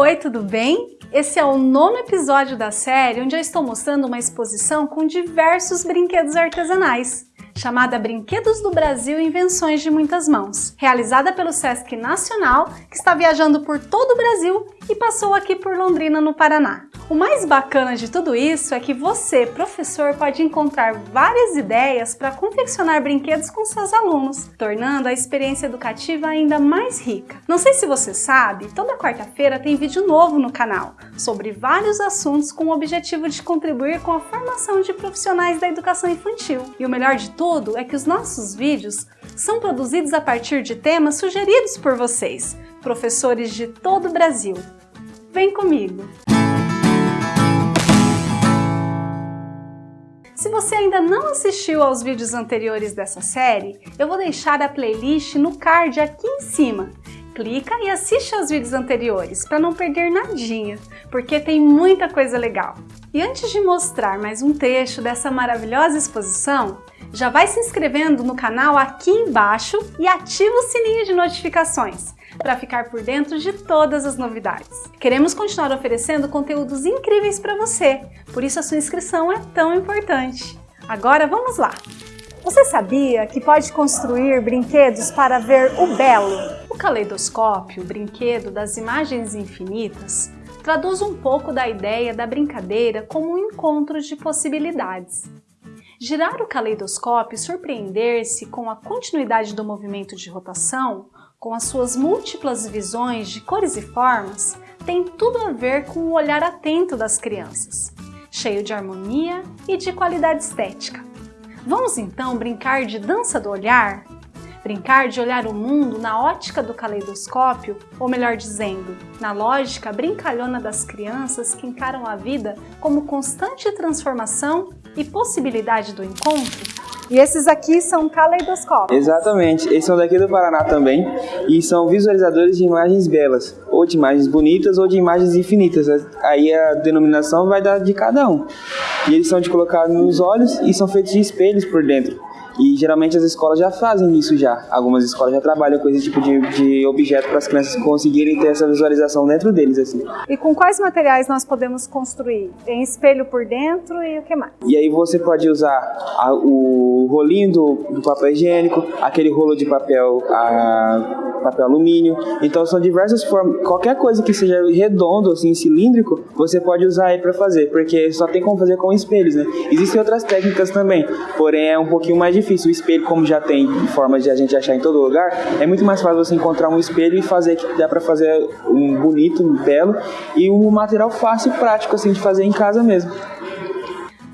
Oi, tudo bem? Esse é o nono episódio da série onde eu estou mostrando uma exposição com diversos brinquedos artesanais chamada Brinquedos do Brasil Invenções de Muitas Mãos, realizada pelo Sesc Nacional, que está viajando por todo o Brasil e passou aqui por Londrina, no Paraná. O mais bacana de tudo isso é que você, professor, pode encontrar várias ideias para confeccionar brinquedos com seus alunos, tornando a experiência educativa ainda mais rica. Não sei se você sabe, toda quarta-feira tem vídeo novo no canal sobre vários assuntos com o objetivo de contribuir com a formação de profissionais da educação infantil. E o melhor de tudo é que os nossos vídeos são produzidos a partir de temas sugeridos por vocês, professores de todo o Brasil. Vem comigo! Se você ainda não assistiu aos vídeos anteriores dessa série, eu vou deixar a playlist no card aqui em cima. Clica e assiste aos vídeos anteriores para não perder nadinha, porque tem muita coisa legal. E antes de mostrar mais um trecho dessa maravilhosa exposição, já vai se inscrevendo no canal aqui embaixo e ativa o sininho de notificações para ficar por dentro de todas as novidades. Queremos continuar oferecendo conteúdos incríveis para você, por isso a sua inscrição é tão importante. Agora vamos lá! Você sabia que pode construir brinquedos para ver o belo? O caleidoscópio, o brinquedo das imagens infinitas, traduz um pouco da ideia da brincadeira como um encontro de possibilidades. Girar o caleidoscópio e surpreender-se com a continuidade do movimento de rotação, com as suas múltiplas visões de cores e formas, tem tudo a ver com o olhar atento das crianças, cheio de harmonia e de qualidade estética. Vamos então brincar de dança do olhar? Brincar de olhar o mundo na ótica do caleidoscópio, ou melhor dizendo, na lógica brincalhona das crianças que encaram a vida como constante transformação e possibilidade do encontro? E esses aqui são caleidoscópios. Exatamente, eles são daqui do Paraná também e são visualizadores de imagens belas, ou de imagens bonitas ou de imagens infinitas. Aí a denominação vai dar de cada um. E eles são de colocar nos olhos e são feitos de espelhos por dentro. E geralmente as escolas já fazem isso já. Algumas escolas já trabalham com esse tipo de, de objeto para as crianças conseguirem ter essa visualização dentro deles. assim. E com quais materiais nós podemos construir? Tem espelho por dentro e o que mais? E aí você pode usar a, o rolinho do, do, papel higiênico, aquele rolo de papel, a, papel alumínio. Então são diversas formas. Qualquer coisa que seja redondo, assim, cilíndrico, você pode usar aí para fazer, porque só tem como fazer com espelhos, né? Existem outras técnicas também, porém é um pouquinho mais difícil difícil. O espelho, como já tem formas de a gente achar em todo lugar, é muito mais fácil você encontrar um espelho e fazer que dá para fazer um bonito, um belo e um material fácil e prático assim de fazer em casa mesmo.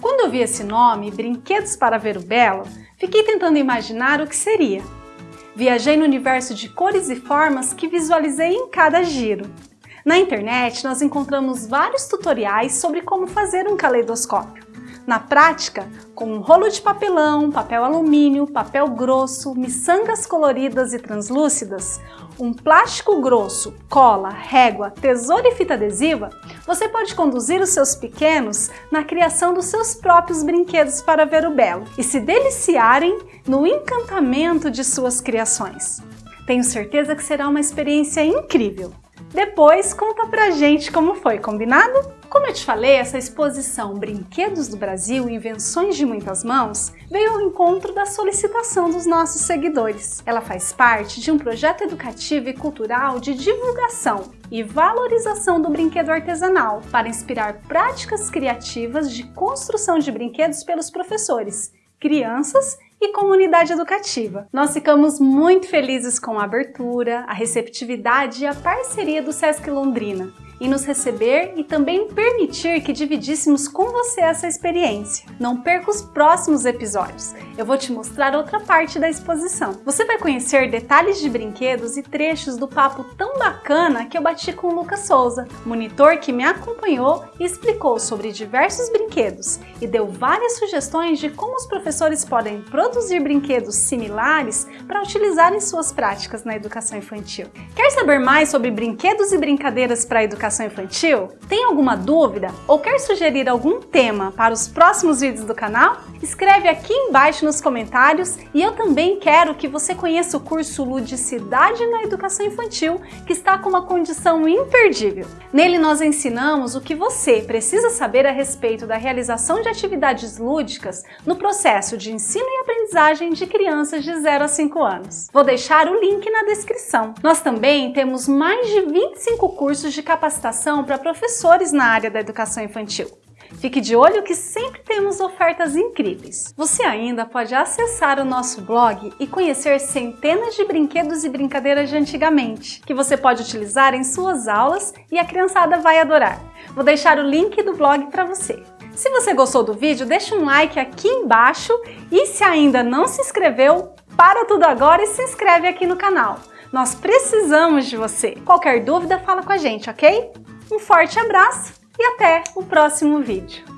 Quando eu vi esse nome, Brinquedos para Ver o Belo, fiquei tentando imaginar o que seria. Viajei no universo de cores e formas que visualizei em cada giro. Na internet, nós encontramos vários tutoriais sobre como fazer um caleidoscópio. Na prática, com um rolo de papelão, papel alumínio, papel grosso, miçangas coloridas e translúcidas, um plástico grosso, cola, régua, tesoura e fita adesiva, você pode conduzir os seus pequenos na criação dos seus próprios brinquedos para ver o belo e se deliciarem no encantamento de suas criações. Tenho certeza que será uma experiência incrível. Depois conta pra gente como foi, combinado? Como eu te falei, essa exposição Brinquedos do Brasil, Invenções de Muitas Mãos, veio ao encontro da solicitação dos nossos seguidores. Ela faz parte de um projeto educativo e cultural de divulgação e valorização do brinquedo artesanal para inspirar práticas criativas de construção de brinquedos pelos professores, crianças e comunidade educativa. Nós ficamos muito felizes com a abertura, a receptividade e a parceria do Sesc Londrina em nos receber e também permitir que dividíssemos com você essa experiência. Não perca os próximos episódios, eu vou te mostrar outra parte da exposição. Você vai conhecer detalhes de brinquedos e trechos do papo tão bacana que eu bati com o Lucas Souza, monitor que me acompanhou e explicou sobre diversos brinquedos e deu várias sugestões de como os professores podem produzir brinquedos similares para utilizar em suas práticas na educação infantil. Quer saber mais sobre brinquedos e brincadeiras para a educação educação infantil? Tem alguma dúvida ou quer sugerir algum tema para os próximos vídeos do canal? Escreve aqui embaixo nos comentários e eu também quero que você conheça o curso Ludicidade na Educação Infantil, que está com uma condição imperdível. Nele nós ensinamos o que você precisa saber a respeito da realização de atividades lúdicas no processo de ensino e aprendizagem de crianças de 0 a 5 anos. Vou deixar o link na descrição. Nós também temos mais de 25 cursos de capacitação para professores na área da educação infantil. Fique de olho que sempre temos ofertas incríveis. Você ainda pode acessar o nosso blog e conhecer centenas de brinquedos e brincadeiras de antigamente, que você pode utilizar em suas aulas e a criançada vai adorar. Vou deixar o link do blog para você. Se você gostou do vídeo, deixa um like aqui embaixo e se ainda não se inscreveu, para tudo agora e se inscreve aqui no canal. Nós precisamos de você. Qualquer dúvida, fala com a gente, ok? Um forte abraço e até o próximo vídeo.